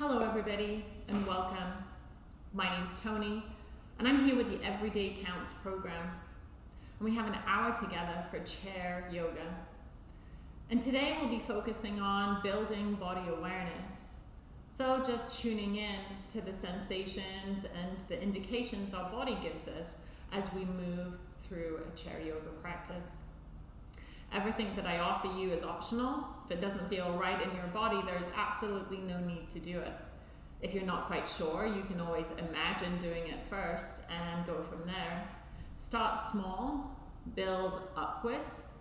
Hello, everybody, and welcome. My name's Tony, and I'm here with the Everyday Counts program. And we have an hour together for chair yoga. And today we'll be focusing on building body awareness. So, just tuning in to the sensations and the indications our body gives us as we move through a chair yoga practice. Everything that I offer you is optional. If it doesn't feel right in your body, there's absolutely no need to do it. If you're not quite sure, you can always imagine doing it first and go from there. Start small, build upwards,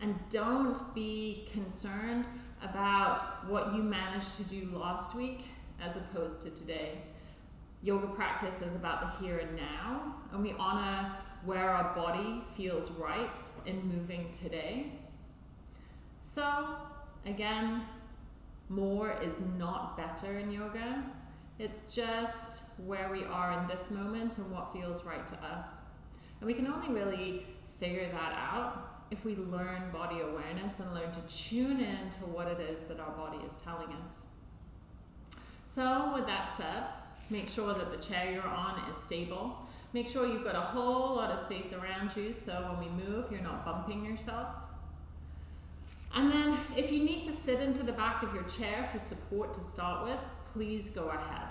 and don't be concerned about what you managed to do last week as opposed to today. Yoga practice is about the here and now, and we honor where our body feels right in moving today. So, again, more is not better in yoga. It's just where we are in this moment and what feels right to us. And we can only really figure that out if we learn body awareness and learn to tune in to what it is that our body is telling us. So, with that said, make sure that the chair you're on is stable Make sure you've got a whole lot of space around you so when we move, you're not bumping yourself. And then if you need to sit into the back of your chair for support to start with, please go ahead.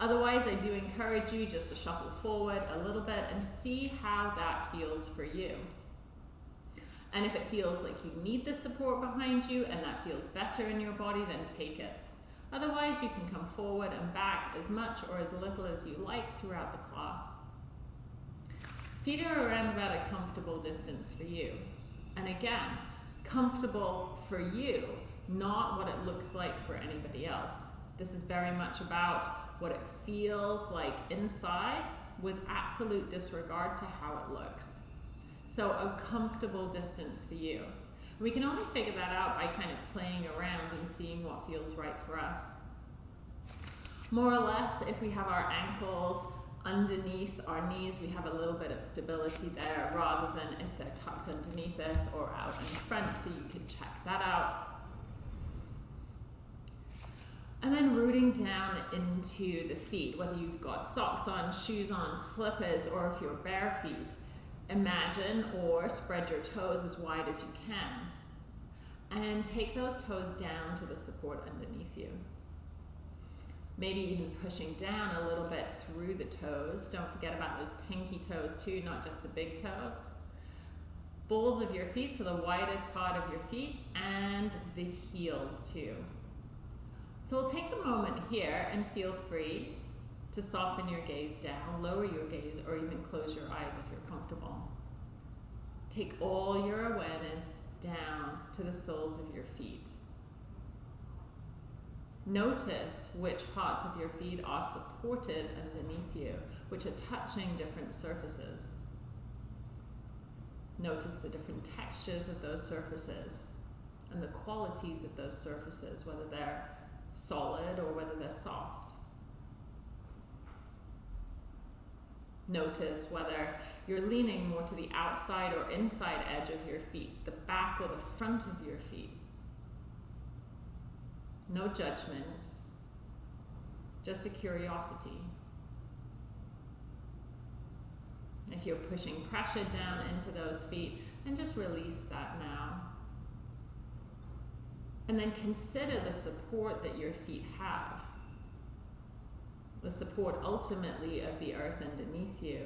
Otherwise, I do encourage you just to shuffle forward a little bit and see how that feels for you. And if it feels like you need the support behind you and that feels better in your body, then take it. Otherwise, you can come forward and back as much or as little as you like throughout the class. Feet are around about a comfortable distance for you. And again, comfortable for you, not what it looks like for anybody else. This is very much about what it feels like inside with absolute disregard to how it looks. So a comfortable distance for you. We can only figure that out by kind of playing around and seeing what feels right for us. More or less, if we have our ankles underneath our knees, we have a little bit of stability there rather than if they're tucked underneath us or out in front, so you can check that out. And then rooting down into the feet, whether you've got socks on, shoes on, slippers, or if you're bare feet, imagine or spread your toes as wide as you can. And take those toes down to the support underneath you. Maybe even pushing down a little bit through the toes. Don't forget about those pinky toes too, not just the big toes. Balls of your feet, so the widest part of your feet, and the heels too. So we'll take a moment here and feel free to soften your gaze down, lower your gaze, or even close your eyes if you're comfortable. Take all your awareness down to the soles of your feet. Notice which parts of your feet are supported underneath you, which are touching different surfaces. Notice the different textures of those surfaces and the qualities of those surfaces, whether they're solid or whether they're soft. Notice whether you're leaning more to the outside or inside edge of your feet, the back or the front of your feet no judgments, just a curiosity. If you're pushing pressure down into those feet, then just release that now. And then consider the support that your feet have. The support ultimately of the earth underneath you.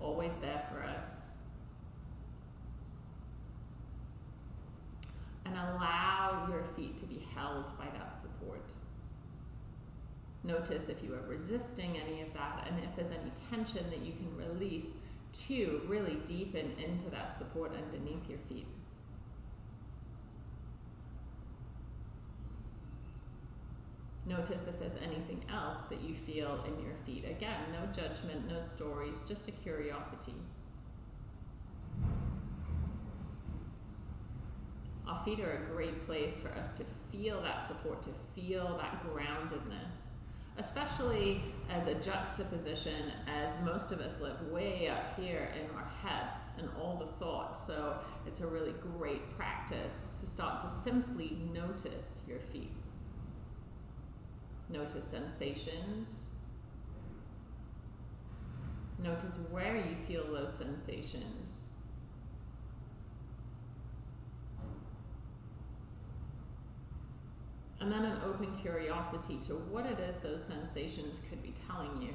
Always there for us. And allow your feet to be held by that support. Notice if you are resisting any of that and if there's any tension that you can release to really deepen into that support underneath your feet. Notice if there's anything else that you feel in your feet. Again, no judgment, no stories, just a curiosity. Our feet are a great place for us to feel that support, to feel that groundedness, especially as a juxtaposition as most of us live way up here in our head and all the thoughts. So it's a really great practice to start to simply notice your feet. Notice sensations. Notice where you feel those sensations. And then an open curiosity to what it is those sensations could be telling you.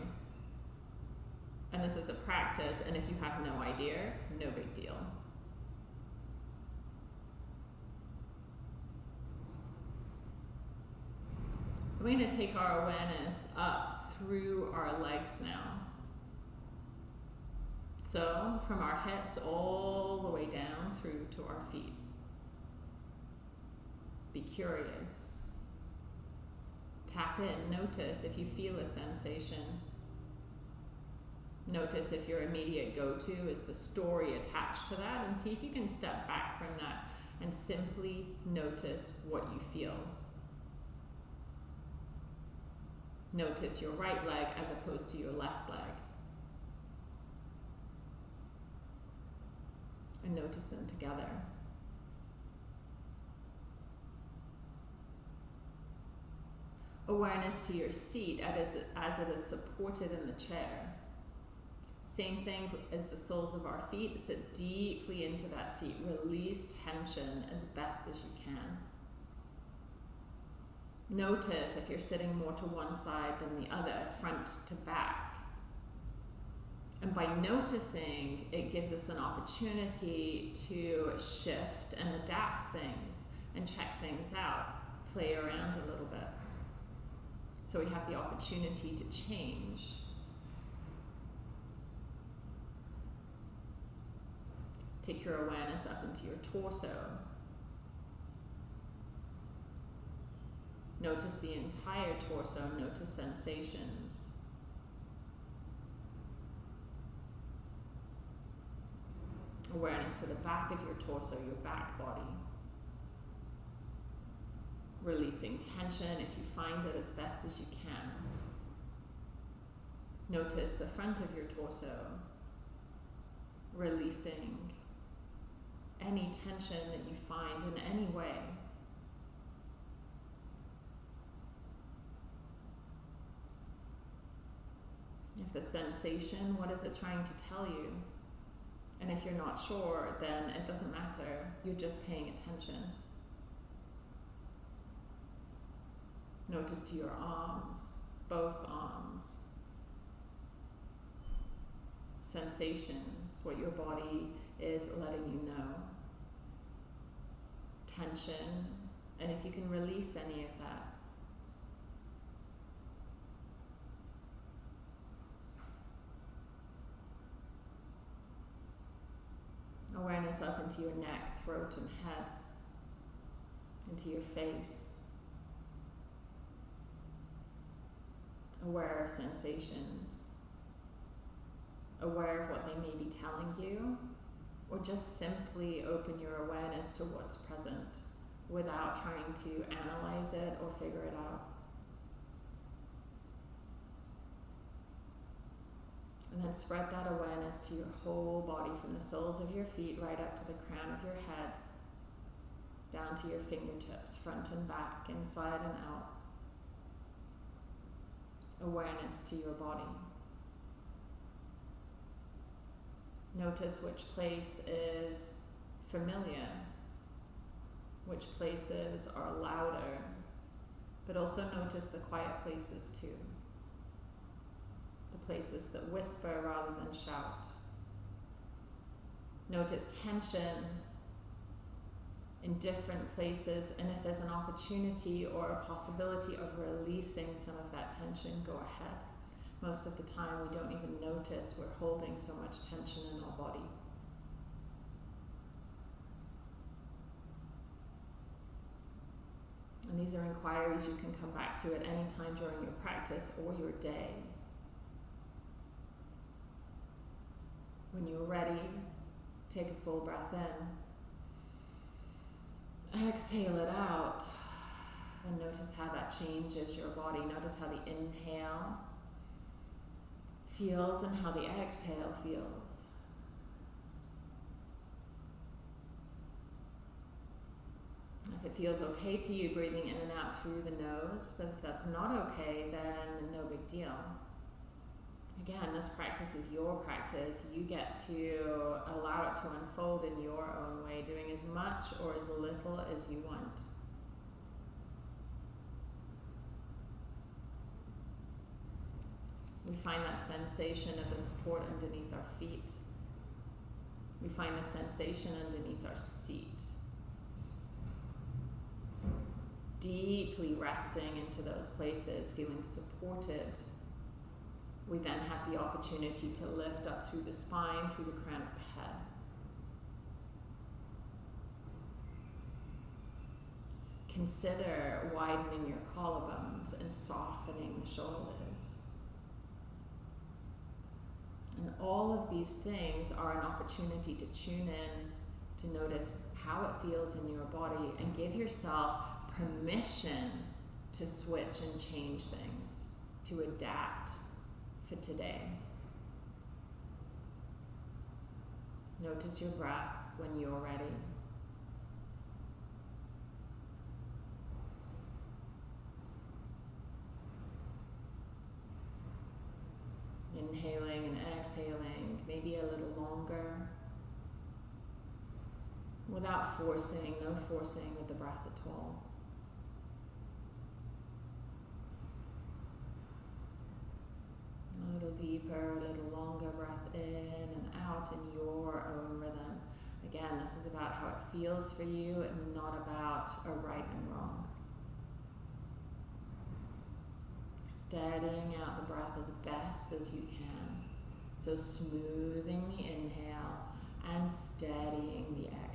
And this is a practice, and if you have no idea, no big deal. We're going to take our awareness up through our legs now. So, from our hips all the way down through to our feet. Be curious. Tap in, notice if you feel a sensation. Notice if your immediate go to is the story attached to that, and see if you can step back from that and simply notice what you feel. Notice your right leg as opposed to your left leg. And notice them together. Awareness to your seat as it is supported in the chair. Same thing as the soles of our feet. Sit deeply into that seat. Release tension as best as you can. Notice if you're sitting more to one side than the other, front to back. And by noticing, it gives us an opportunity to shift and adapt things and check things out, play around a little bit. So we have the opportunity to change. Take your awareness up into your torso. Notice the entire torso, notice sensations. Awareness to the back of your torso, your back body. Releasing tension if you find it as best as you can. Notice the front of your torso. Releasing any tension that you find in any way. If the sensation, what is it trying to tell you? And if you're not sure, then it doesn't matter. You're just paying attention. Notice to your arms, both arms. Sensations, what your body is letting you know. Tension, and if you can release any of that. Awareness up into your neck, throat, and head, into your face. Aware of sensations, aware of what they may be telling you, or just simply open your awareness to what's present without trying to analyze it or figure it out. And then spread that awareness to your whole body from the soles of your feet right up to the crown of your head, down to your fingertips, front and back, inside and out. Awareness to your body. Notice which place is familiar, which places are louder, but also notice the quiet places too The places that whisper rather than shout. Notice tension in different places, and if there's an opportunity or a possibility of releasing some of that tension, go ahead. Most of the time, we don't even notice we're holding so much tension in our body. And these are inquiries you can come back to at any time during your practice or your day. When you're ready, take a full breath in. Exhale it out. And notice how that changes your body. Notice how the inhale feels and how the exhale feels. If it feels okay to you breathing in and out through the nose, but if that's not okay, then no big deal. Again, this practice is your practice. You get to allow it to unfold in your own way, doing as much or as little as you want. We find that sensation of the support underneath our feet. We find the sensation underneath our seat. Deeply resting into those places, feeling supported. We then have the opportunity to lift up through the spine, through the crown of the head. Consider widening your collarbones and softening the shoulders. And all of these things are an opportunity to tune in, to notice how it feels in your body, and give yourself permission to switch and change things, to adapt for today. Notice your breath when you're ready. Inhaling and exhaling, maybe a little longer. Without forcing, no forcing with the breath at all. A little deeper, a little longer breath in and out in your own rhythm. Again, this is about how it feels for you and not about a right and wrong. Steadying out the breath as best as you can. So smoothing the inhale and steadying the exhale.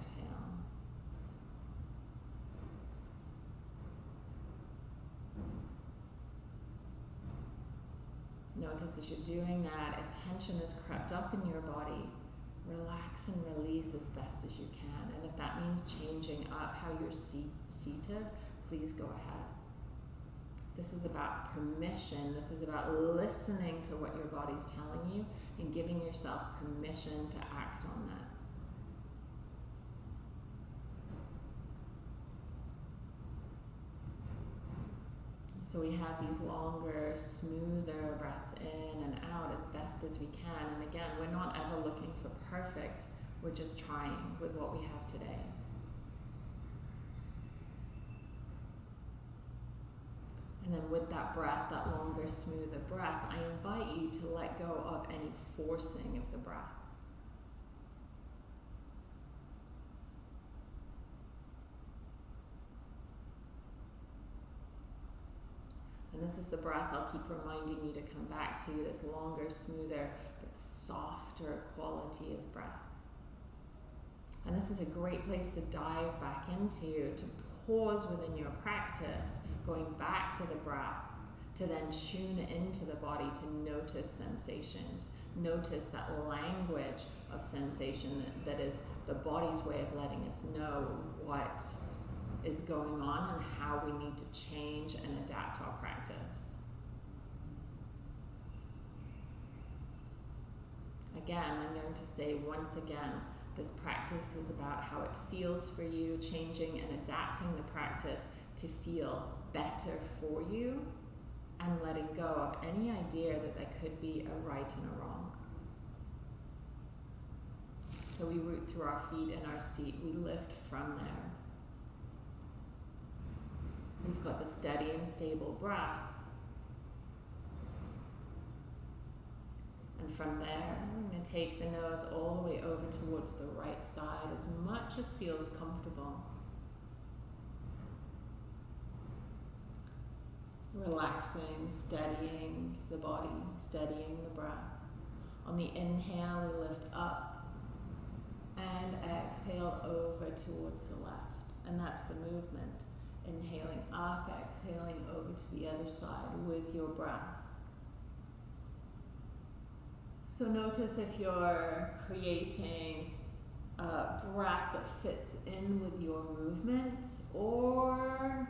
Notice as you're doing that, if tension has crept up in your body, relax and release as best as you can. And if that means changing up how you're seat seated, please go ahead. This is about permission. This is about listening to what your body's telling you and giving yourself permission to act on that. So we have these longer, smoother breaths in and out as best as we can. And again, we're not ever looking for perfect, we're just trying with what we have today. And then with that breath, that longer, smoother breath, I invite you to let go of any forcing of the breath. And this is the breath I'll keep reminding you to come back to this longer, smoother, but softer quality of breath. And this is a great place to dive back into, to pause within your practice, going back to the breath, to then tune into the body to notice sensations. Notice that language of sensation that, that is the body's way of letting us know what is going on and how we need to change and adapt our practice. Again, I'm going to say once again, this practice is about how it feels for you, changing and adapting the practice to feel better for you and letting go of any idea that there could be a right and a wrong. So we root through our feet and our seat, we lift from there. We've got the steady and stable breath. And from there, I'm going to take the nose all the way over towards the right side as much as feels comfortable. Relaxing, steadying the body, steadying the breath. On the inhale, we lift up and exhale over towards the left. And that's the movement. Inhaling up, exhaling over to the other side with your breath. So notice if you're creating a breath that fits in with your movement, or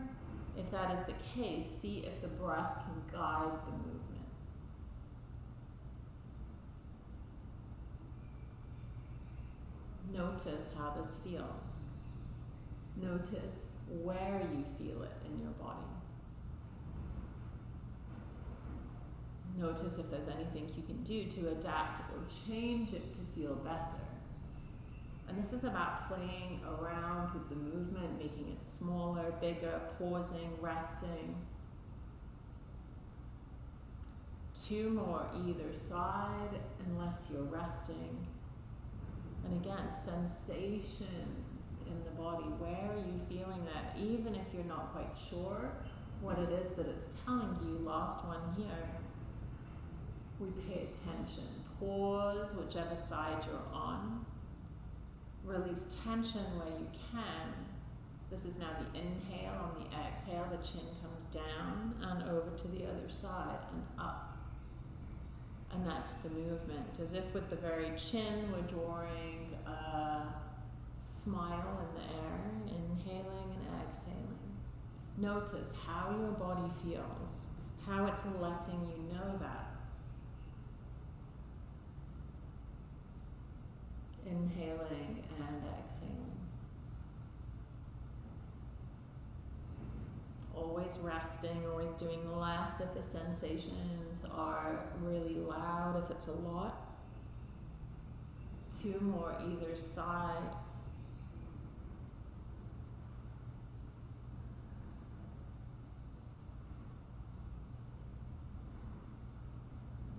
if that is the case, see if the breath can guide the movement. Notice how this feels. Notice where you feel it in your body. Notice if there's anything you can do to adapt or change it to feel better. And this is about playing around with the movement, making it smaller, bigger, pausing, resting. Two more either side, unless you're resting. And again, sensations in the body. Where are you feeling that? Even if you're not quite sure what it is that it's telling you, last one here. We pay attention. Pause whichever side you're on. Release tension where you can. This is now the inhale. On the exhale, the chin comes down and over to the other side and up. And that's the movement, as if with the very chin we're drawing a smile in the air, inhaling and exhaling. Notice how your body feels, how it's letting you know that. Inhaling and exhaling. Always resting, always doing less if the sensations are really loud, if it's a lot. Two more either side.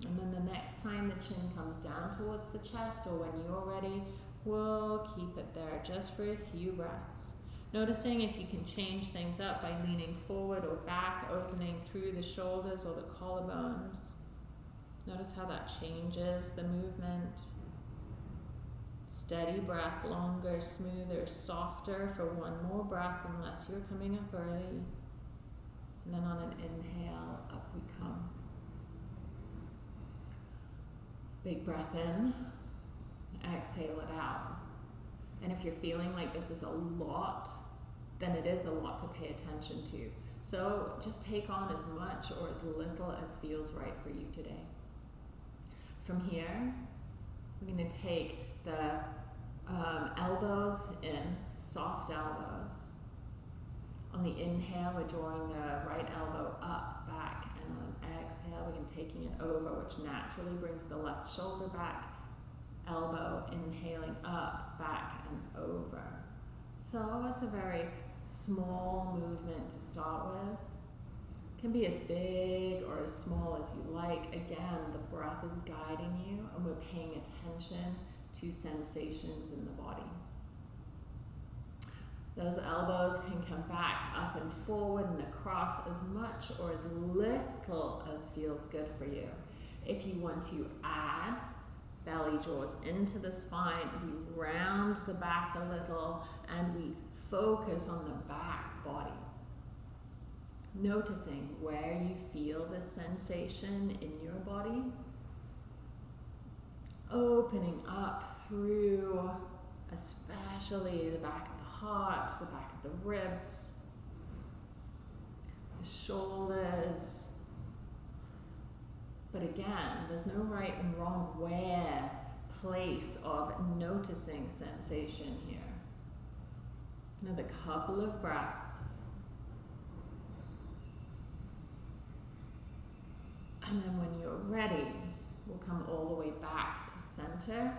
And then the next time the chin comes down towards the chest or when you're ready, we'll keep it there just for a few breaths. Noticing if you can change things up by leaning forward or back, opening through the shoulders or the collarbones. Notice how that changes the movement. Steady breath, longer, smoother, softer for one more breath unless you're coming up early. And then on an inhale, up we come. Big breath in, exhale it out. And if you're feeling like this is a lot, then it is a lot to pay attention to. So just take on as much or as little as feels right for you today. From here, we're going to take the um, elbows in, soft elbows. On the inhale, we're drawing the right elbow up, back, exhale, we're taking it over, which naturally brings the left shoulder back, elbow inhaling up, back, and over. So it's a very small movement to start with. It can be as big or as small as you like. Again, the breath is guiding you, and we're paying attention to sensations in the body. Those elbows can come back up and forward and across as much or as little as feels good for you. If you want to add, belly draws into the spine, we round the back a little, and we focus on the back body. Noticing where you feel the sensation in your body. Opening up through especially the back heart, the back of the ribs, the shoulders. But again, there's no right and wrong where, place of noticing sensation here. Another couple of breaths. And then when you're ready, we'll come all the way back to center,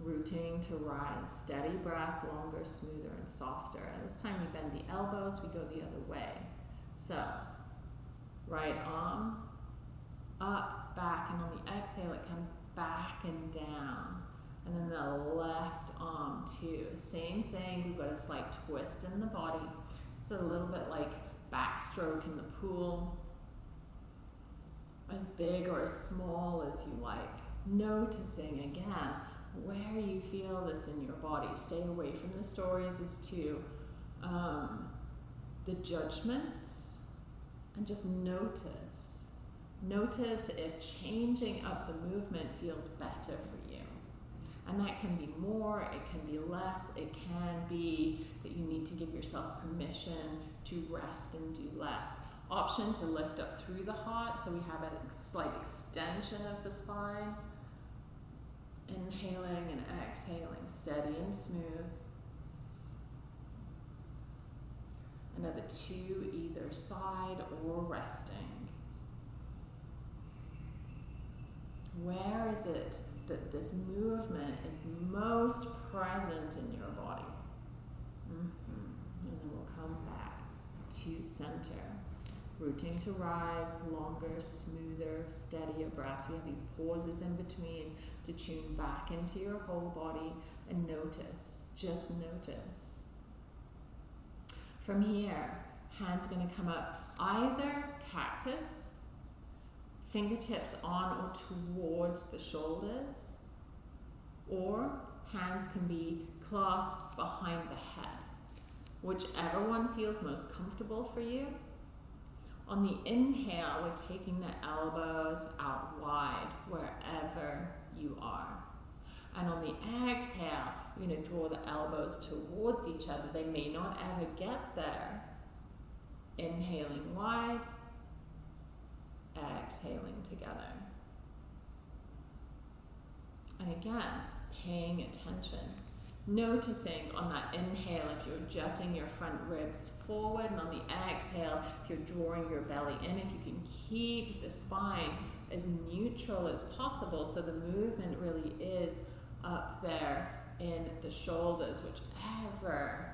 rooting to rise. Steady breath, longer, smoother, and softer. And this time we bend the elbows, we go the other way. So, right arm, up, back, and on the exhale it comes back and down. And then the left arm too. Same thing, we've got a slight twist in the body. It's a little bit like backstroke in the pool. As big or as small as you like. Noticing again where you feel this in your body. Stay away from the stories as to um, the judgments and just notice. Notice if changing up the movement feels better for you. and that can be more, it can be less, it can be that you need to give yourself permission to rest and do less. Option to lift up through the heart, so we have a slight extension of the spine. Inhaling and exhaling, steady and smooth. Another two either side or resting. Where is it that this movement is most present in your body? Mm-hmm. And then we'll come back to center. Rooting to rise, longer, smoother, steadier breaths. We have these pauses in between to tune back into your whole body and notice, just notice. From here, hands going to come up either cactus, fingertips on or towards the shoulders, or hands can be clasped behind the head. Whichever one feels most comfortable for you. On the inhale, we're taking the elbows out wide wherever you are. And on the exhale, you're going to draw the elbows towards each other. They may not ever get there. Inhaling wide, exhaling together. And again, paying attention Noticing on that inhale if you're jutting your front ribs forward, and on the exhale, if you're drawing your belly in, if you can keep the spine as neutral as possible so the movement really is up there in the shoulders, whichever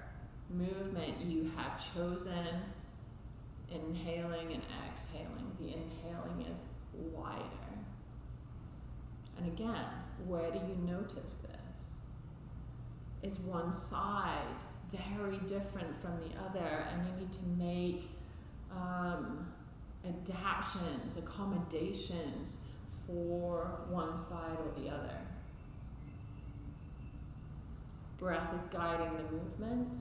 movement you have chosen, inhaling and exhaling. The inhaling is wider. And again, where do you notice this? Is one side very different from the other, and you need to make um, adaptations, accommodations for one side or the other. Breath is guiding the movement.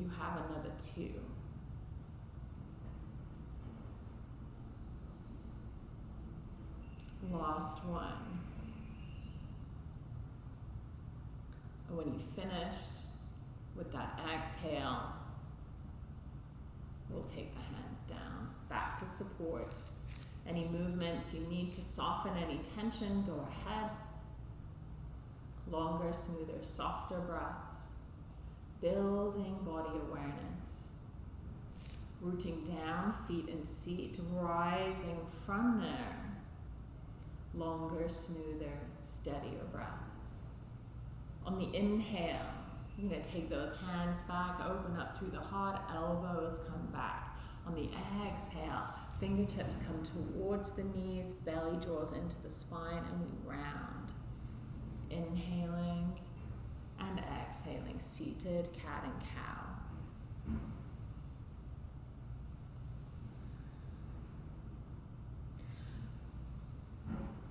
You have another two. Last one. And when you finished with that exhale, we'll take the hands down, back to support. Any movements you need to soften any tension, go ahead. Longer, smoother, softer breaths. Building body awareness. Rooting down, feet and seat, rising from there. Longer, smoother, steadier breaths. On the inhale, you're going to take those hands back, open up through the heart, elbows come back. On the exhale, fingertips come towards the knees, belly draws into the spine, and we round. Inhaling and exhaling, seated cat and cow.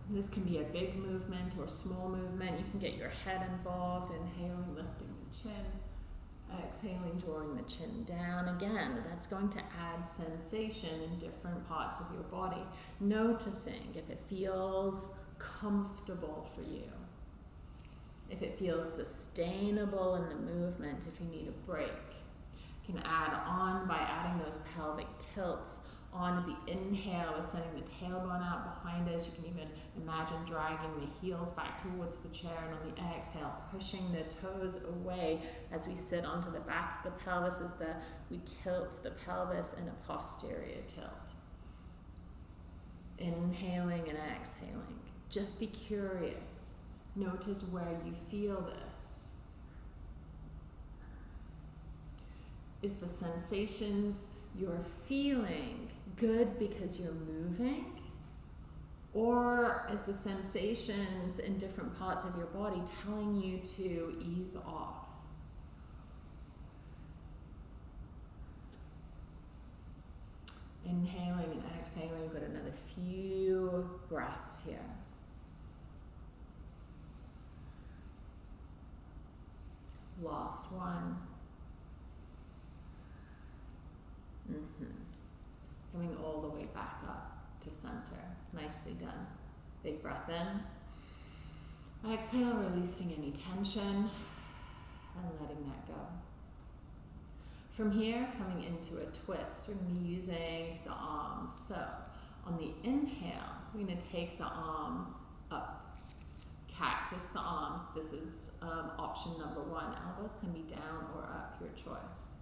This can be a big movement or small movement. You can get your head involved, inhaling, lifting the chin, exhaling, drawing the chin down. Again, that's going to add sensation in different parts of your body. Noticing if it feels comfortable for you, if it feels sustainable in the movement, if you need a break. You can add on by adding those pelvic tilts on the inhale is sending the tailbone out behind us. You can even imagine dragging the heels back towards the chair, and on the exhale, pushing the toes away as we sit onto the back of the pelvis as the we tilt the pelvis in a posterior tilt. Inhaling and exhaling. Just be curious. Notice where you feel this. Is the sensations you're feeling good because you're moving? Or is the sensations in different parts of your body telling you to ease off? Inhaling and exhaling, we've got another few breaths here. Last one. Mm-hmm coming all the way back up to center. Nicely done. Big breath in. Exhale, releasing any tension and letting that go. From here, coming into a twist, we're going to be using the arms. So, on the inhale, we're going to take the arms up. Cactus the arms. This is um, option number one. Elbows can be down or up, your choice.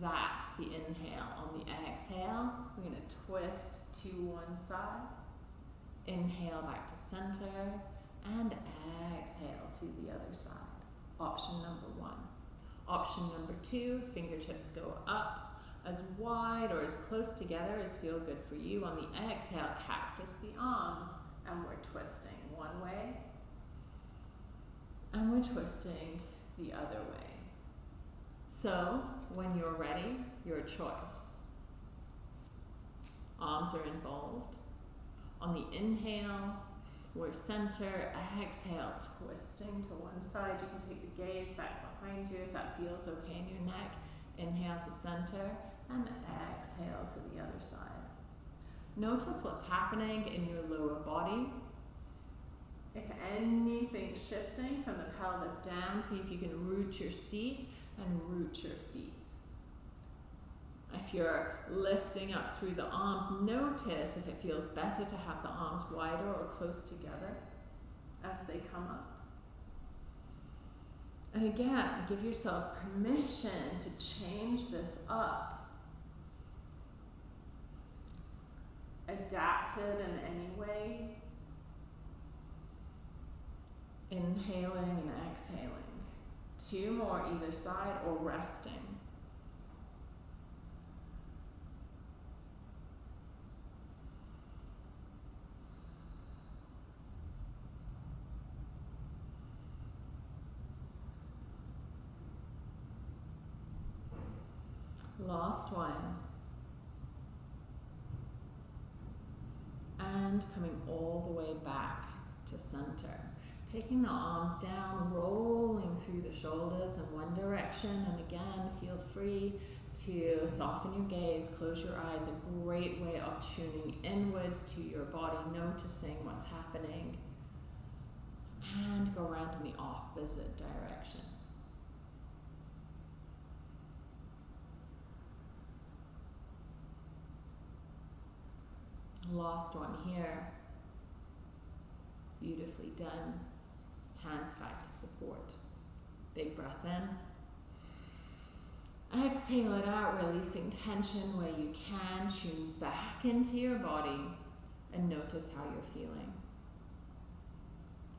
That's the inhale. On the exhale, we're going to twist to one side. Inhale back to center and exhale to the other side. Option number one. Option number two, fingertips go up as wide or as close together as feel good for you. On the exhale, cactus the arms and we're twisting one way and we're twisting the other way. So when you're ready, your choice. Arms are involved. On the inhale, we're center, exhale, twisting to one side. You can take the gaze back behind you if that feels okay in your neck. Inhale to center and exhale to the other side. Notice what's happening in your lower body. If anything's shifting from the pelvis down, see if you can root your seat and root your feet. If you're lifting up through the arms, notice if it feels better to have the arms wider or close together as they come up. And again, give yourself permission to change this up. Adapt it in any way. Inhaling and exhaling. Two more either side or resting. Last one. And coming all the way back to center. Taking the arms down, rolling through the shoulders in one direction, and again, feel free to soften your gaze, close your eyes. A great way of tuning inwards to your body, noticing what's happening, and go around in the opposite direction. Last one here. Beautifully done. Hands back to support. Big breath in. Exhale it out, releasing tension where you can. Tune back into your body and notice how you're feeling.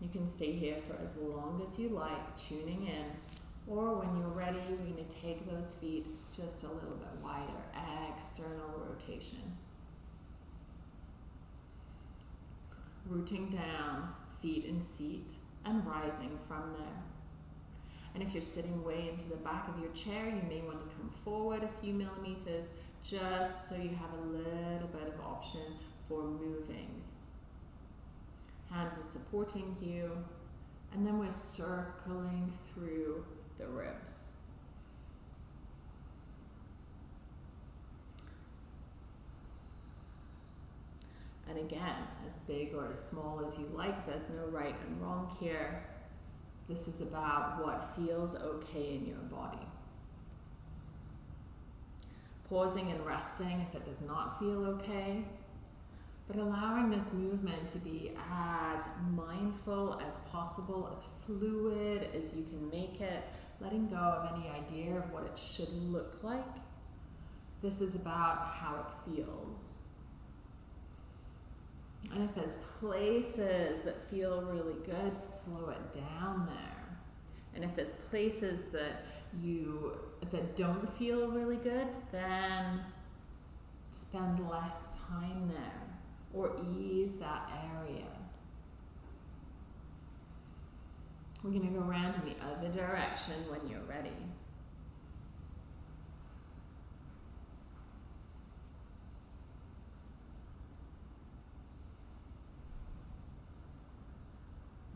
You can stay here for as long as you like, tuning in. Or when you're ready, we're going to take those feet just a little bit wider. External rotation. Rooting down, feet in seat, and rising from there. And if you're sitting way into the back of your chair, you may want to come forward a few millimeters just so you have a little bit of option for moving. Hands are supporting you, and then we're circling through the ribs. And again, as big or as small as you like, there's no right and wrong here. This is about what feels okay in your body. Pausing and resting if it does not feel okay, but allowing this movement to be as mindful as possible, as fluid as you can make it, letting go of any idea of what it should look like. This is about how it feels. And if there's places that feel really good, slow it down there. And if there's places that you that don't feel really good, then spend less time there or ease that area. We're going to go around in the other direction when you're ready.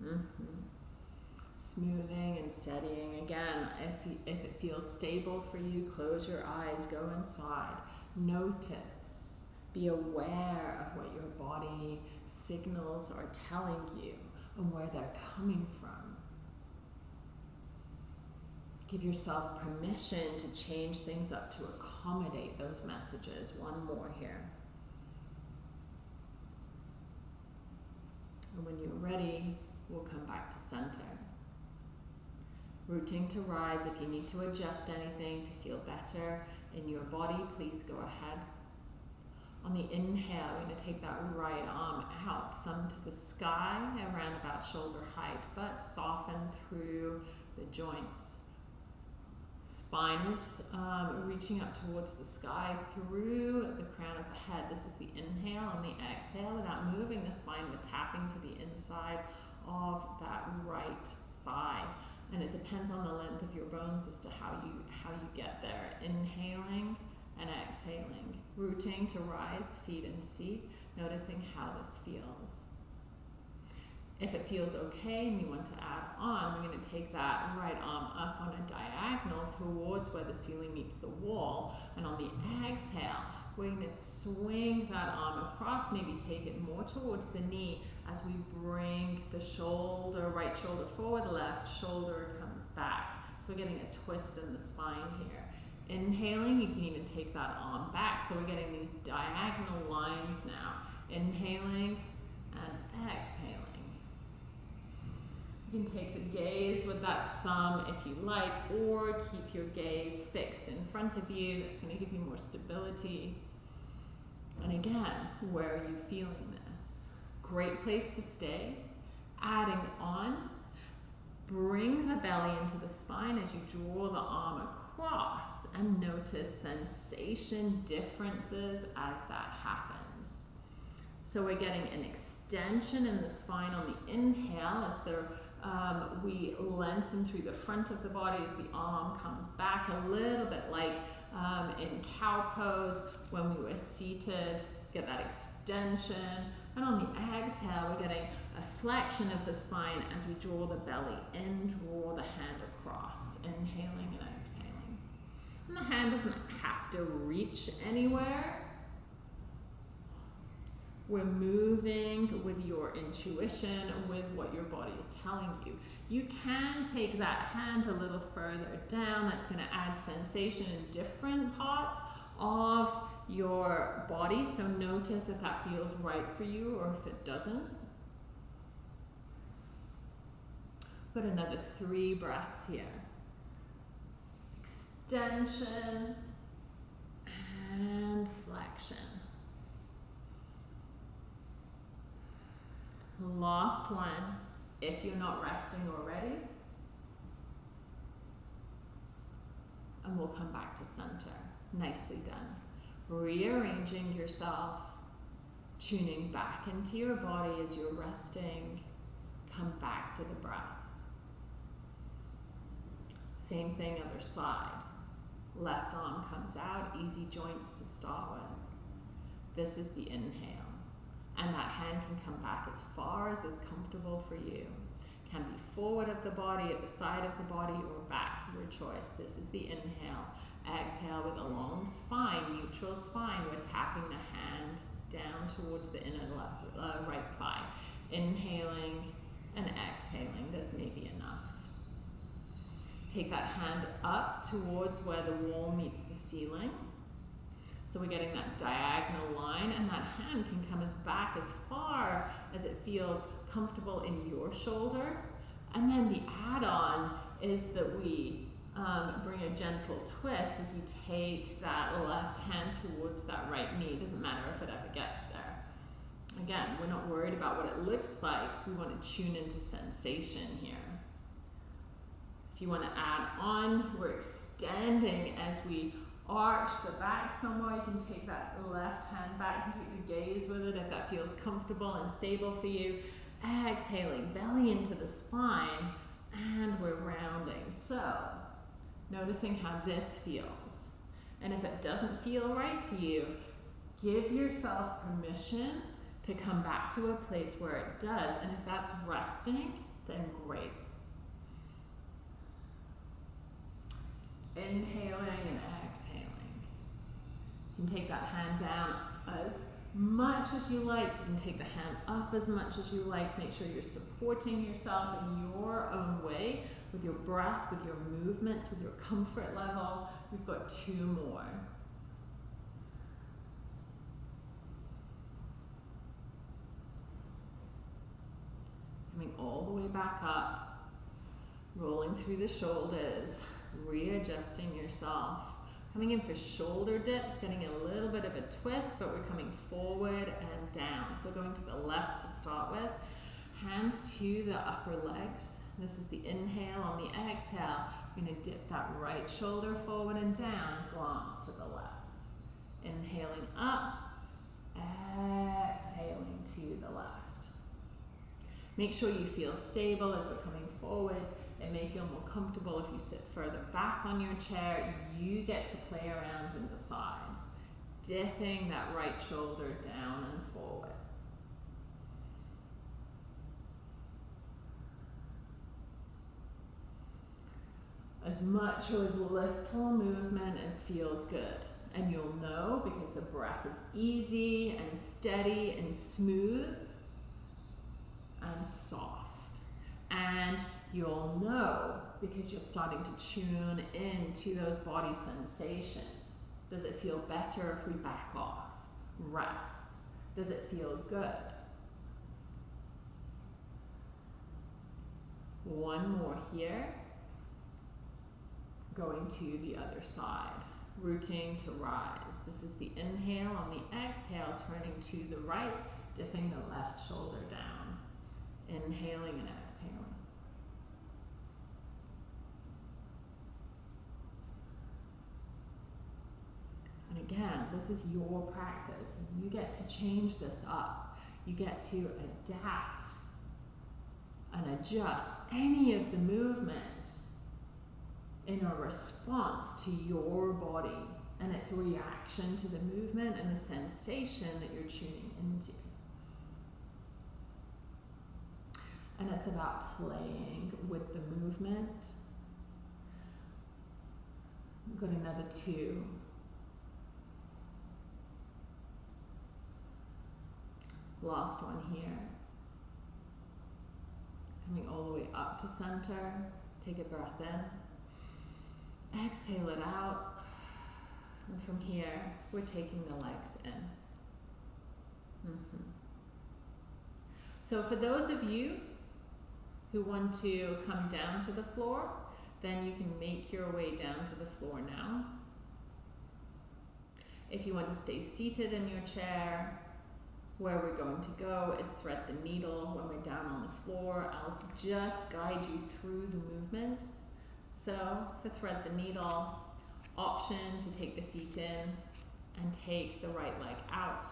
Mm-hmm. Smoothing and steadying. Again, if, if it feels stable for you, close your eyes, go inside. Notice. Be aware of what your body signals are telling you and where they're coming from. Give yourself permission to change things up to accommodate those messages. One more here. And when you're ready, we'll come back to center. Rooting to rise if you need to adjust anything to feel better. in your body, please go ahead. On the inhale, we're going to take that right arm out, thumb to the sky, around about shoulder height, but soften through the joints. Spine is um, reaching up towards the sky through the crown of the head. This is the inhale. On the exhale, without moving the spine, we're tapping to the inside of that right thigh. And it depends on the length of your bones as to how you how you get there. Inhaling and exhaling, rooting to rise, feet and seat, noticing how this feels. If it feels okay and you want to add on, we're going to take that right arm up on a diagonal towards where the ceiling meets the wall. And on the exhale, we're swing that arm across, maybe take it more towards the knee as we bring the shoulder, right shoulder forward, left shoulder comes back. So we're getting a twist in the spine here. Inhaling, you can even take that arm back. So we're getting these diagonal lines now. Inhaling and exhaling. You can take the gaze with that thumb if you like, or keep your gaze fixed in front of you. That's going to give you more stability. And again, where are you feeling this? Great place to stay. Adding on, bring the belly into the spine as you draw the arm across and notice sensation differences as that happens. So we're getting an extension in the spine on the inhale as the um, we lengthen through the front of the body as the arm comes back a little bit like um, in cow pose when we were seated, get that extension. And on the exhale, we're getting a flexion of the spine as we draw the belly in, draw the hand across, inhaling and exhaling. And the hand doesn't have to reach anywhere. We're moving with your intuition, with what your body is telling you. You can take that hand a little further down. That's going to add sensation in different parts of your body. So notice if that feels right for you or if it doesn't. Put another three breaths here. Extension and flexion. Last one, if you're not resting already. And we'll come back to center. Nicely done. Rearranging yourself, tuning back into your body as you're resting. Come back to the breath. Same thing, other side. Left arm comes out, easy joints to start with. This is the inhale and that hand can come back as far as is comfortable for you. Can be forward of the body, at the side of the body, or back, your choice. This is the inhale. Exhale with a long spine, neutral spine. We're tapping the hand down towards the inner left, uh, right thigh. Inhaling and exhaling. This may be enough. Take that hand up towards where the wall meets the ceiling. So we're getting that diagonal line and that hand can come as back as far as it feels comfortable in your shoulder. And then the add-on is that we um, bring a gentle twist as we take that left hand towards that right knee. It doesn't matter if it ever gets there. Again, we're not worried about what it looks like. We want to tune into sensation here. If you want to add on, we're extending as we arch the back somewhere. You can take that left hand back and take the gaze with it if that feels comfortable and stable for you. Exhaling, belly into the spine, and we're rounding. So, noticing how this feels. And if it doesn't feel right to you, give yourself permission to come back to a place where it does. And if that's resting, then great. Inhaling and exhaling. You can take that hand down as much as you like. You can take the hand up as much as you like. Make sure you're supporting yourself in your own way with your breath, with your movements, with your comfort level. We've got two more. Coming all the way back up, rolling through the shoulders, readjusting yourself Coming in for shoulder dips, getting a little bit of a twist, but we're coming forward and down. So going to the left to start with. Hands to the upper legs. This is the inhale. On the exhale, we're going to dip that right shoulder forward and down, glance to the left. Inhaling up, exhaling to the left. Make sure you feel stable as we're coming forward. It may feel more comfortable if you sit further back on your chair. You get to play around and decide. Dipping that right shoulder down and forward. As much or as little movement as feels good. And you'll know because the breath is easy and steady and smooth and soft. And you'll know because you're starting to tune into those body sensations. Does it feel better if we back off? Rest. Does it feel good? One more here. Going to the other side. Rooting to rise. This is the inhale. On the exhale, turning to the right, dipping the left shoulder down. Inhaling and exhaling. And again, this is your practice. You get to change this up. You get to adapt and adjust any of the movement in a response to your body and its reaction to the movement and the sensation that you're tuning into. And it's about playing with the movement. We've got another two. Last one here. Coming all the way up to center. Take a breath in. Exhale it out. And from here, we're taking the legs in. Mm -hmm. So for those of you who want to come down to the floor, then you can make your way down to the floor now. If you want to stay seated in your chair, where we're going to go is thread the needle when we're down on the floor. I'll just guide you through the movements. So for thread the needle, option to take the feet in and take the right leg out.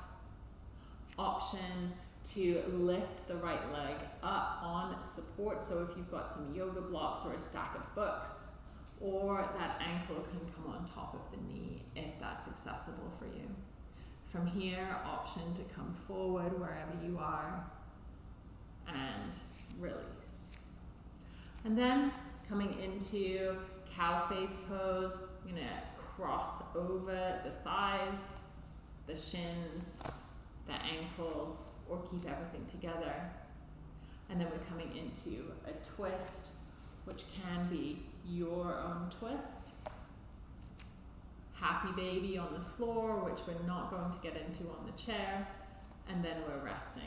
Option to lift the right leg up on support. So if you've got some yoga blocks or a stack of books, or that ankle can come on top of the knee if that's accessible for you. From here, option to come forward wherever you are and release. And then coming into cow face pose, you're gonna cross over the thighs, the shins, the ankles, or keep everything together. And then we're coming into a twist, which can be your own twist happy baby on the floor, which we're not going to get into on the chair, and then we're resting.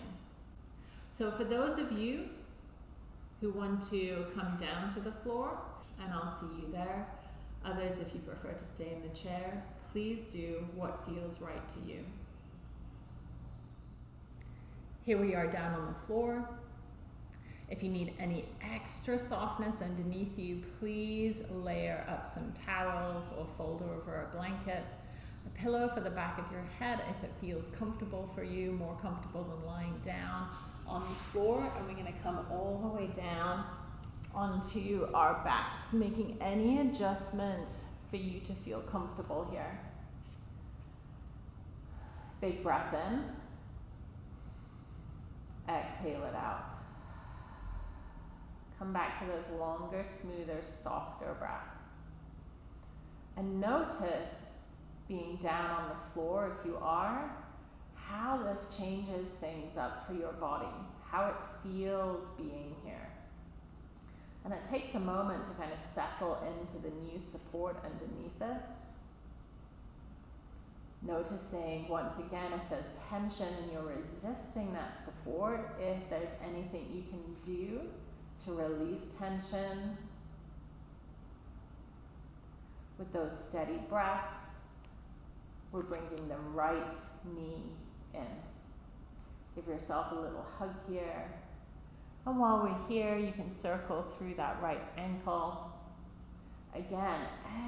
So for those of you who want to come down to the floor, and I'll see you there. Others, if you prefer to stay in the chair, please do what feels right to you. Here we are down on the floor. If you need any extra softness underneath you, please layer up some towels or fold over a blanket. A pillow for the back of your head if it feels comfortable for you, more comfortable than lying down on the floor. And we're going to come all the way down onto our backs, making any adjustments for you to feel comfortable here. Big breath in. Exhale it out. Come back to those longer, smoother, softer breaths. And notice being down on the floor, if you are, how this changes things up for your body, how it feels being here. And it takes a moment to kind of settle into the new support underneath us. Noticing once again if there's tension and you're resisting that support, if there's anything you can do to release tension with those steady breaths, we're bringing the right knee in. Give yourself a little hug here. And while we're here, you can circle through that right ankle. Again,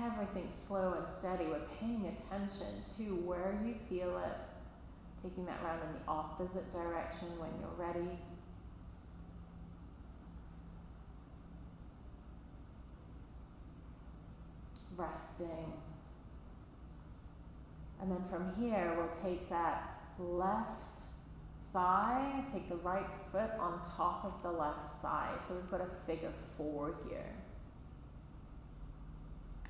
everything slow and steady. We're paying attention to where you feel it, taking that round in the opposite direction when you're ready. Resting. And then from here, we'll take that left thigh, take the right foot on top of the left thigh. So we've got a figure four here.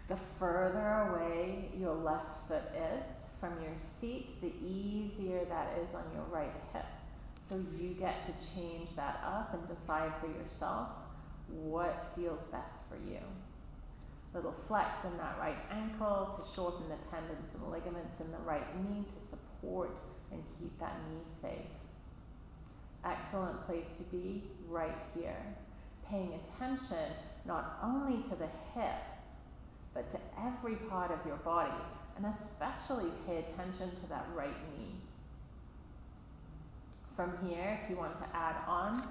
The further away your left foot is from your seat, the easier that is on your right hip. So you get to change that up and decide for yourself what feels best for you. Little flex in that right ankle to shorten the tendons and ligaments in the right knee to support and keep that knee safe. Excellent place to be right here. Paying attention not only to the hip, but to every part of your body, and especially pay attention to that right knee. From here, if you want to add on,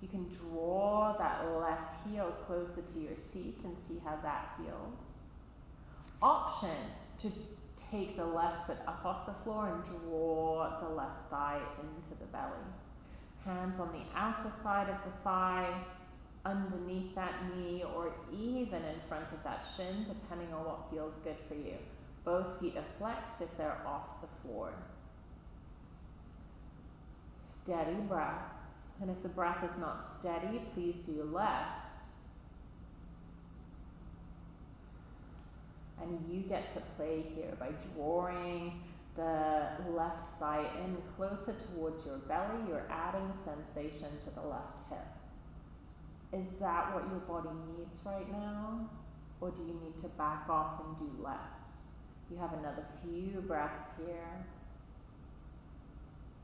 you can draw that left heel closer to your seat and see how that feels. Option to take the left foot up off the floor and draw the left thigh into the belly. Hands on the outer side of the thigh, underneath that knee, or even in front of that shin, depending on what feels good for you. Both feet are flexed if they're off the floor. Steady breath. And if the breath is not steady, please do less. And you get to play here by drawing the left thigh in closer towards your belly. You're adding sensation to the left hip. Is that what your body needs right now? Or do you need to back off and do less? You have another few breaths here.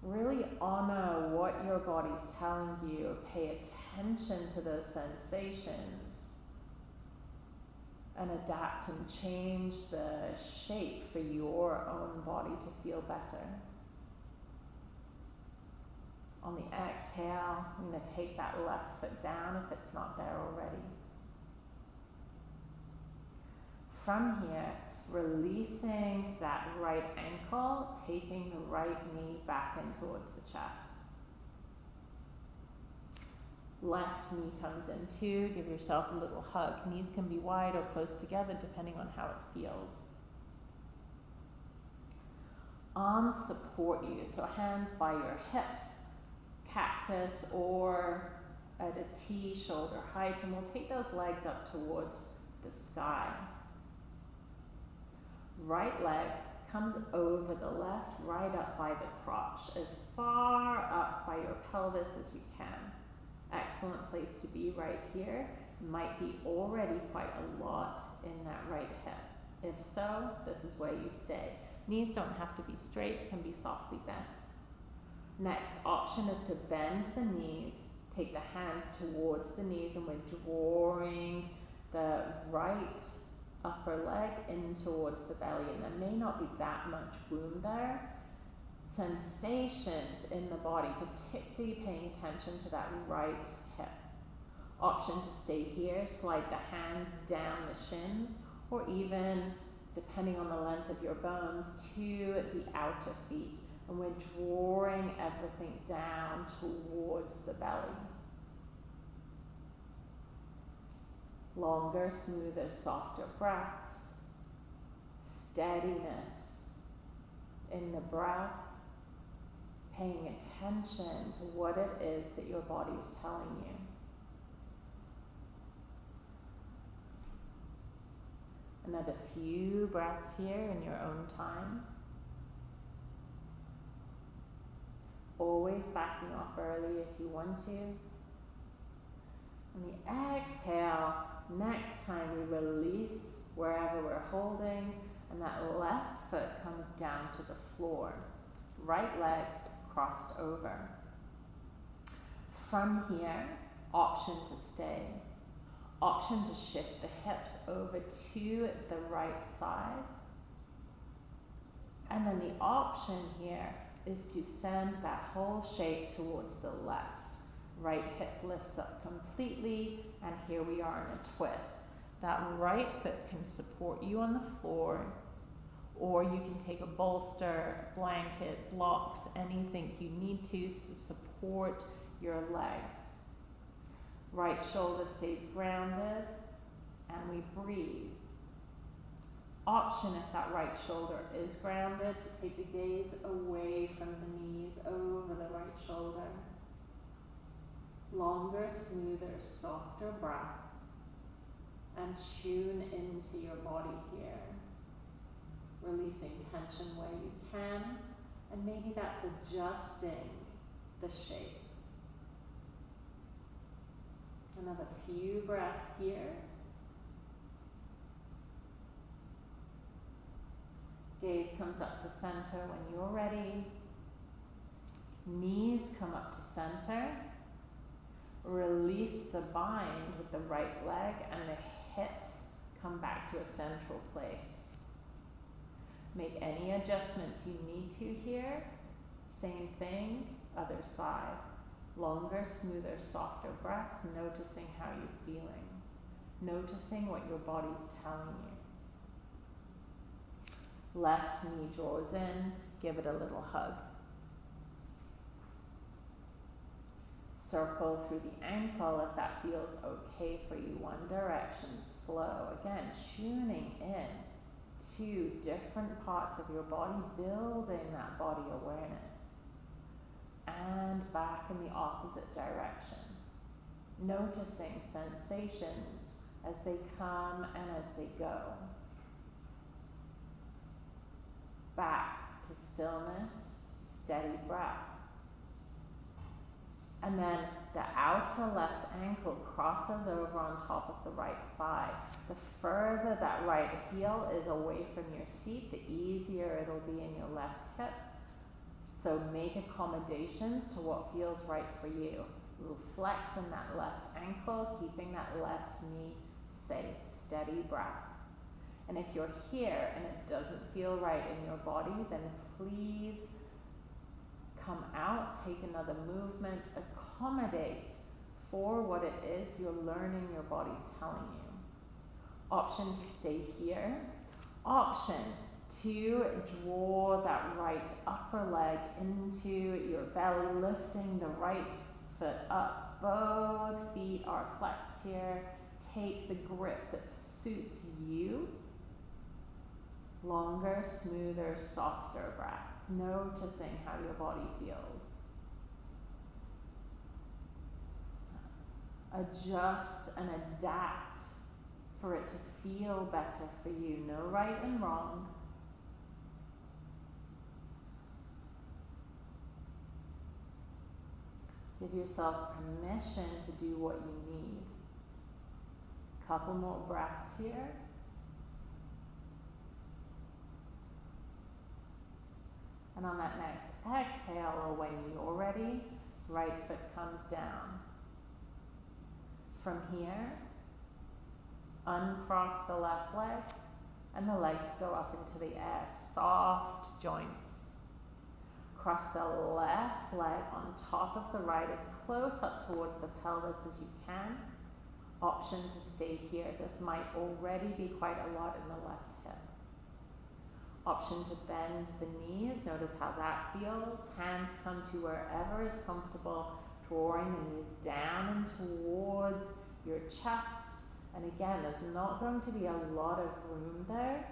Really honor what your body's telling you. Pay attention to those sensations and adapt and change the shape for your own body to feel better. On the exhale, I'm going to take that left foot down if it's not there already. From here, releasing that right ankle, taking the right knee back in towards the chest. Left knee comes in too. Give yourself a little hug. Knees can be wide or close together depending on how it feels. Arms support you, so hands by your hips, cactus or at a T shoulder height, and we'll take those legs up towards the sky. Right leg comes over the left, right up by the crotch, as far up by your pelvis as you can. Excellent place to be right here. Might be already quite a lot in that right hip. If so, this is where you stay. Knees don't have to be straight, can be softly bent. Next option is to bend the knees, take the hands towards the knees, and we're drawing the right upper leg in towards the belly, and there may not be that much womb there. Sensations in the body, particularly paying attention to that right hip. Option to stay here, slide the hands down the shins, or even, depending on the length of your bones, to the outer feet. And we're drawing everything down towards the belly. Longer, smoother, softer breaths, steadiness in the breath, paying attention to what it is that your body is telling you. Another few breaths here in your own time. Always backing off early if you want to. On the exhale, Next time we release wherever we're holding and that left foot comes down to the floor. Right leg crossed over. From here, option to stay. Option to shift the hips over to the right side. And then the option here is to send that whole shape towards the left. Right hip lifts up completely, and here we are in a twist. That right foot can support you on the floor, or you can take a bolster, blanket, blocks, anything you need to to support your legs. Right shoulder stays grounded, and we breathe. Option if that right shoulder is grounded to take the gaze away from the knees over the right shoulder. Longer, smoother, softer breath. And tune into your body here. Releasing tension where you can. And maybe that's adjusting the shape. Another few breaths here. Gaze comes up to center when you're ready. Knees come up to center. Release the bind with the right leg and the hips come back to a central place. Make any adjustments you need to here. Same thing, other side. Longer, smoother, softer breaths, noticing how you're feeling. Noticing what your body's telling you. Left knee draws in, give it a little hug. Circle through the ankle if that feels okay for you. One direction, slow. Again, tuning in to different parts of your body, building that body awareness. And back in the opposite direction. Noticing sensations as they come and as they go. Back to stillness, steady breath. And then the outer left ankle crosses over on top of the right thigh. The further that right heel is away from your seat, the easier it'll be in your left hip. So make accommodations to what feels right for you. Little flex in that left ankle, keeping that left knee safe, steady breath. And if you're here and it doesn't feel right in your body, then please come out, take another movement, accommodate for what it is you're learning your body's telling you. Option to stay here. Option to draw that right upper leg into your belly, lifting the right foot up. Both feet are flexed here. Take the grip that suits you. Longer, smoother, softer breath noticing how your body feels. Adjust and adapt for it to feel better for you. No right and wrong. Give yourself permission to do what you need. Couple more breaths here. And on that next exhale, you're ready, right foot comes down. From here, uncross the left leg, and the legs go up into the air. Soft joints. Cross the left leg on top of the right as close up towards the pelvis as you can. Option to stay here. This might already be quite a lot in the left. Option to bend the knees, notice how that feels. Hands come to wherever is comfortable, drawing the knees down and towards your chest. And again, there's not going to be a lot of room there.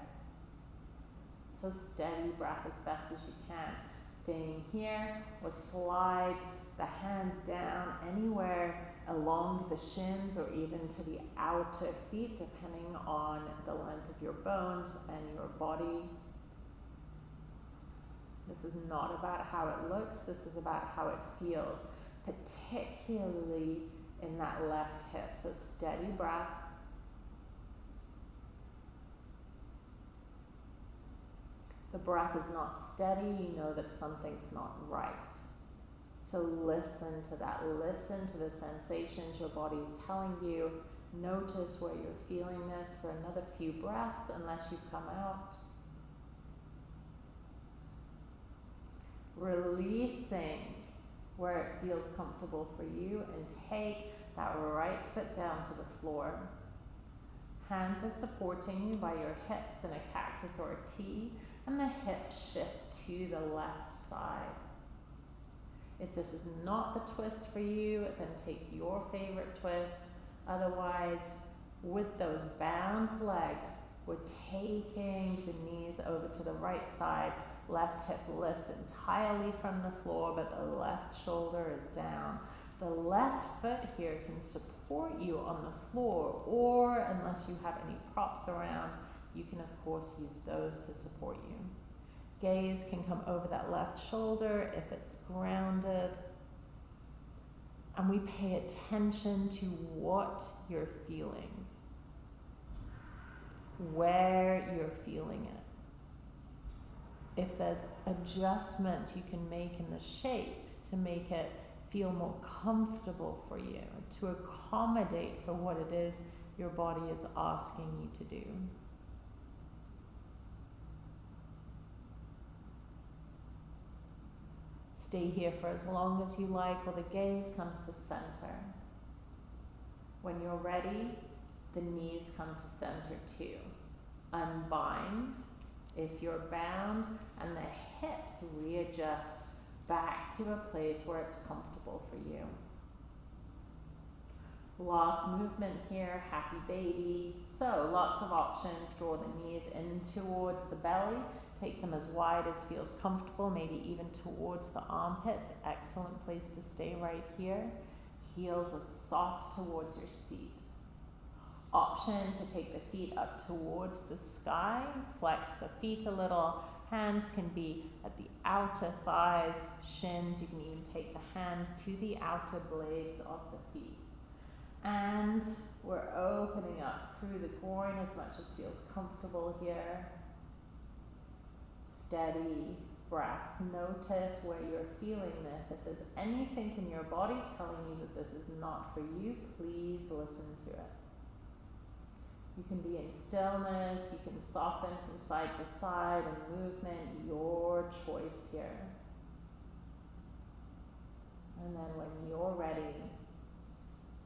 So steady breath as best as you can. Staying here or slide the hands down anywhere along the shins or even to the outer feet, depending on the length of your bones and your body this is not about how it looks, this is about how it feels, particularly in that left hip. So steady breath. The breath is not steady, you know that something's not right. So listen to that. Listen to the sensations your body is telling you Notice where you're feeling this for another few breaths unless you come out. Releasing where it feels comfortable for you and take that right foot down to the floor. Hands are supporting you by your hips in a cactus or a T, and the hips shift to the left side. If this is not the twist for you, then take your favorite twist. Otherwise, with those bound legs, we're taking the knees over to the right side. Left hip lifts entirely from the floor, but the left shoulder is down. The left foot here can support you on the floor, or unless you have any props around, you can of course use those to support you. Gaze can come over that left shoulder if it's grounded. And we pay attention to what you're feeling, where you're feeling it. If there's adjustments you can make in the shape to make it feel more comfortable for you, to accommodate for what it is your body is asking you to do. Stay here for as long as you like while the gaze comes to center. When you're ready, the knees come to center too. Unbind if you're bound, and the hips readjust back to a place where it's comfortable for you. Last movement here, happy baby. So lots of options. Draw the knees in towards the belly. Take them as wide as feels comfortable, maybe even towards the armpits. Excellent place to stay right here. Heels are soft towards your seat. Option to take the feet up towards the sky. Flex the feet a little Hands can be at the outer thighs, shins. You can even take the hands to the outer blades of the feet. And we're opening up through the groin as much as feels comfortable here. Steady breath. Notice where you're feeling this. If there's anything in your body telling you that this is not for you, please listen to it. You can be in stillness, you can soften from side to side and movement, your choice here. And then when you're ready,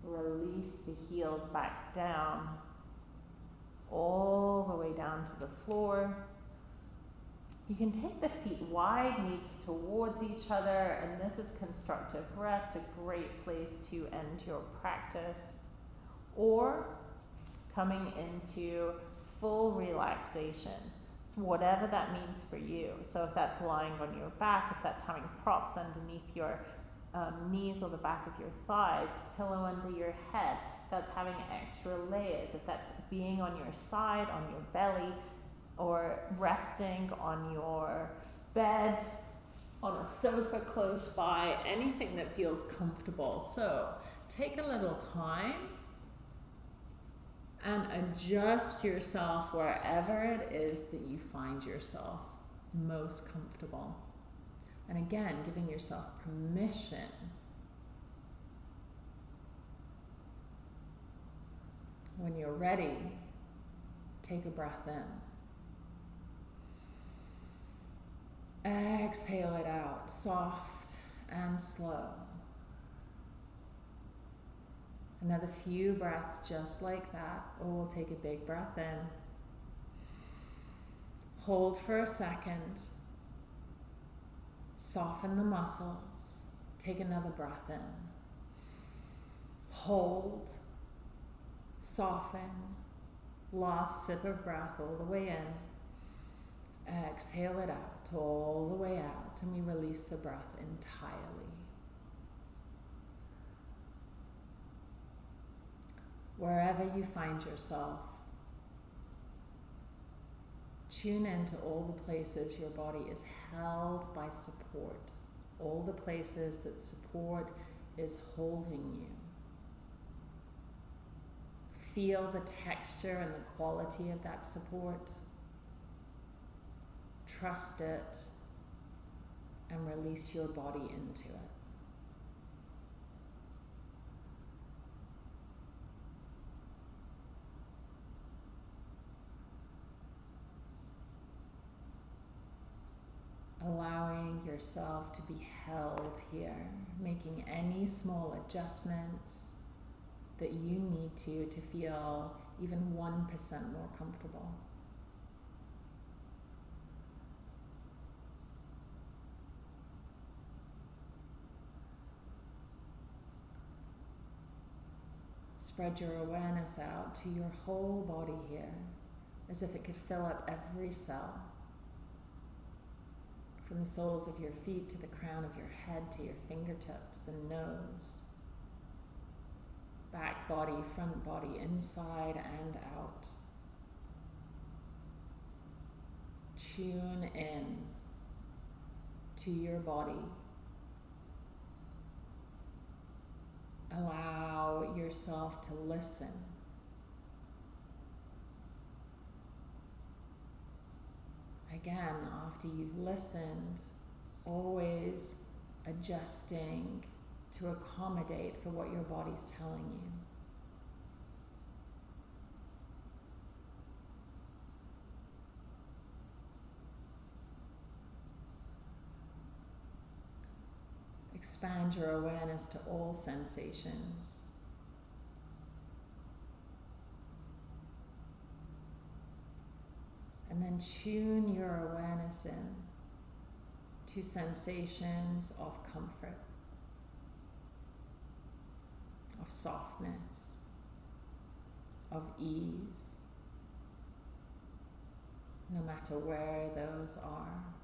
release the heels back down, all the way down to the floor. You can take the feet wide, knees towards each other, and this is constructive rest, a great place to end your practice. Or coming into full relaxation. So whatever that means for you. So if that's lying on your back, if that's having props underneath your um, knees or the back of your thighs, pillow under your head, that's having extra layers, if that's being on your side, on your belly, or resting on your bed, on a sofa close by, anything that feels comfortable. So take a little time and adjust yourself wherever it is that you find yourself most comfortable. And again, giving yourself permission when you're ready, take a breath in. Exhale it out, soft and slow. Another few breaths just like that. Or we'll take a big breath in. Hold for a second. Soften the muscles. Take another breath in. Hold. Soften. Last sip of breath all the way in. Exhale it out all the way out, and we release the breath entirely. Wherever you find yourself. Tune into all the places your body is held by support, all the places that support is holding you. Feel the texture and the quality of that support. Trust it and release your body into it. Yourself to be held here, making any small adjustments that you need to to feel even 1% more comfortable. Spread your awareness out to your whole body here as if it could fill up every cell. From the soles of your feet to the crown of your head to your fingertips and nose. Back body, front body, inside and out. Tune in to your body. Allow yourself to listen. Again, after you've listened, always adjusting to accommodate for what your body's telling you. Expand your awareness to all sensations. And then tune your awareness in to sensations of comfort, of softness, of ease, no matter where those are.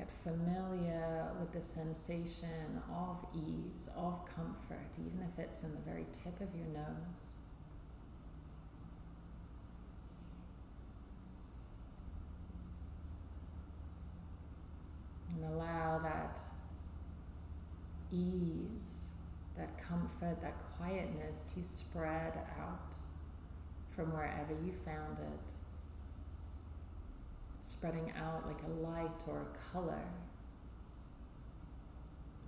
Get familiar with the sensation of ease, of comfort, even if it's in the very tip of your nose. And allow that ease, that comfort, that quietness to spread out from wherever you found it spreading out like a light or a color,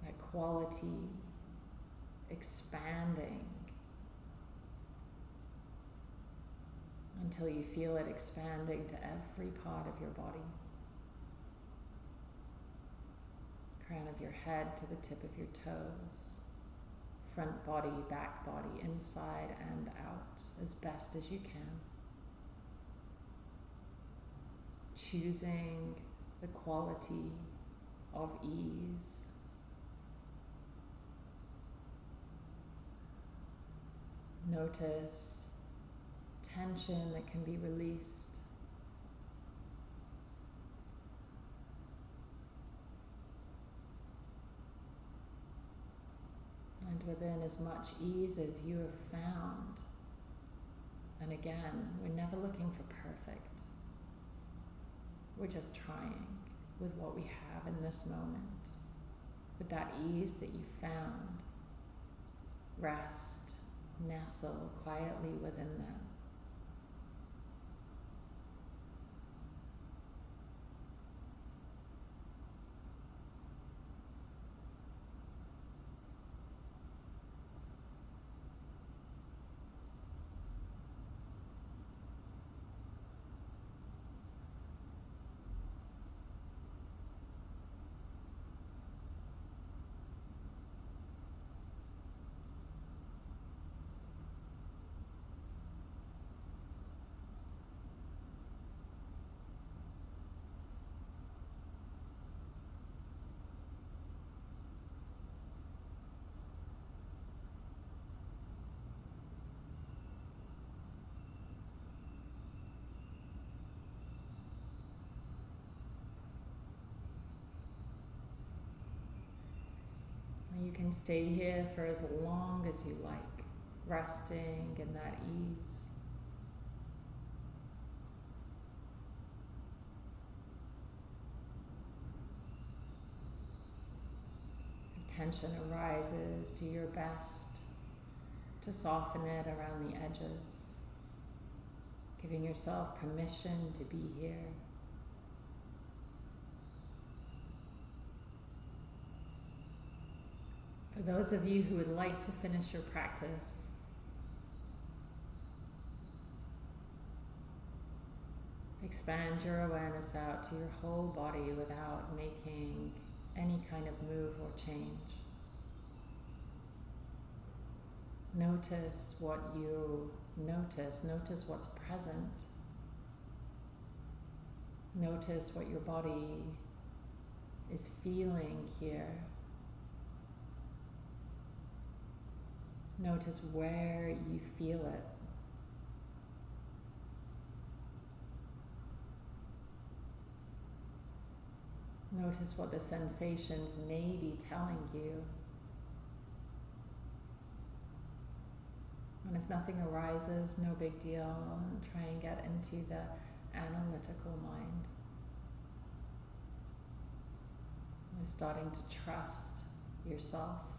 that quality expanding until you feel it expanding to every part of your body. Crown of your head to the tip of your toes, front body, back body, inside and out, as best as you can. Choosing the quality of ease. Notice tension that can be released. And within as much ease as you have found. And again, we're never looking for perfect. We're just trying with what we have in this moment, with that ease that you found. Rest, nestle quietly within them. You can stay here for as long as you like, resting in that ease. Tension arises, do your best to soften it around the edges, giving yourself permission to be here. For those of you who would like to finish your practice, expand your awareness out to your whole body without making any kind of move or change. Notice what you notice, notice what's present. Notice what your body is feeling here. Notice where you feel it. Notice what the sensations may be telling you. And if nothing arises, no big deal. Try and get into the analytical mind. You're starting to trust yourself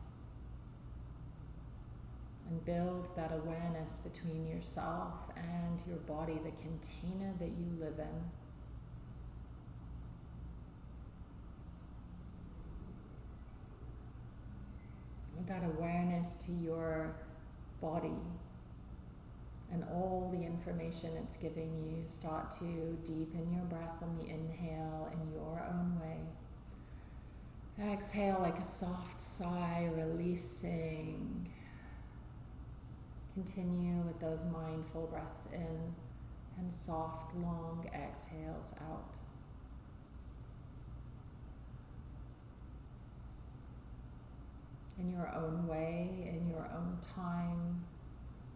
and build that awareness between yourself and your body, the container that you live in. With that awareness to your body and all the information it's giving you, start to deepen your breath on the inhale in your own way. Exhale like a soft sigh, releasing. Continue with those mindful breaths in and soft, long exhales out. In your own way, in your own time,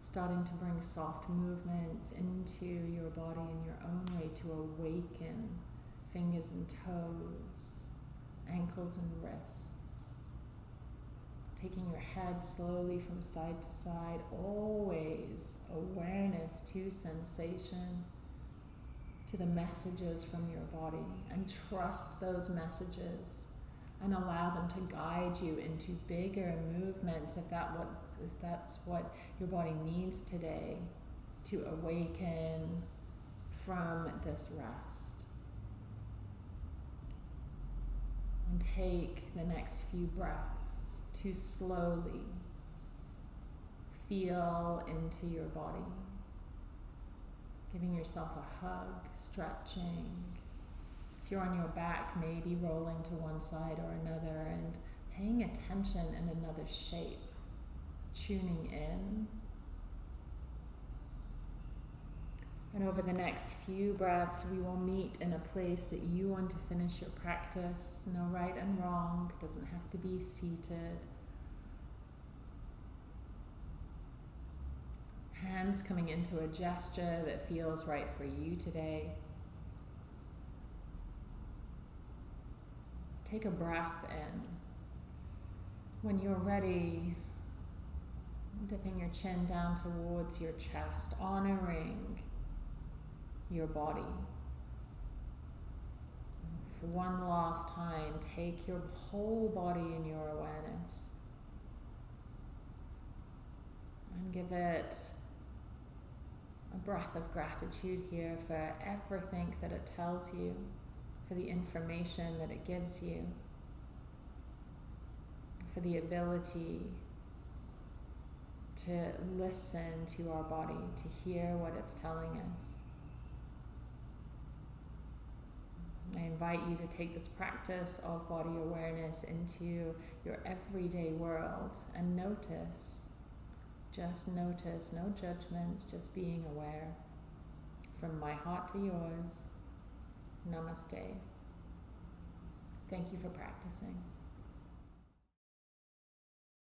starting to bring soft movements into your body in your own way to awaken fingers and toes, ankles and wrists. Taking your head slowly from side to side, always awareness to sensation, to the messages from your body, and trust those messages and allow them to guide you into bigger movements if that what is that's what your body needs today to awaken from this rest. And take the next few breaths to slowly feel into your body, giving yourself a hug, stretching. If you're on your back, maybe rolling to one side or another and paying attention in another shape, tuning in. And over the next few breaths, we will meet in a place that you want to finish your practice. No right and wrong, it doesn't have to be seated. Hands coming into a gesture that feels right for you today. Take a breath in. When you're ready, dipping your chin down towards your chest, honoring your body. For one last time, take your whole body in your awareness and give it a breath of gratitude here for everything that it tells you for the information that it gives you, for the ability to listen to our body, to hear what it's telling us. I invite you to take this practice of body awareness into your everyday world and notice, just notice, no judgments, just being aware. From my heart to yours. Namaste. Thank you for practicing.